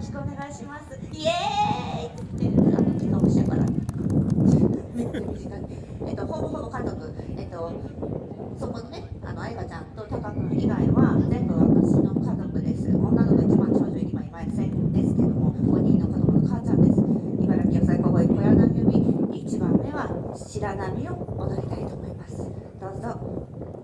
ろしくお願いします。イエーイって言ってあの時間欲しいから。めっちゃ短い。えっとほぼほぼ家族えっとそこのねあの愛花ちゃんとタカ君以外は全部私の家族です。女の子一番長女今いませんですけども5人の子供の母ちゃんです。茨城野菜高校小柳組1番目は白波を踊りたいと思います。どうぞ。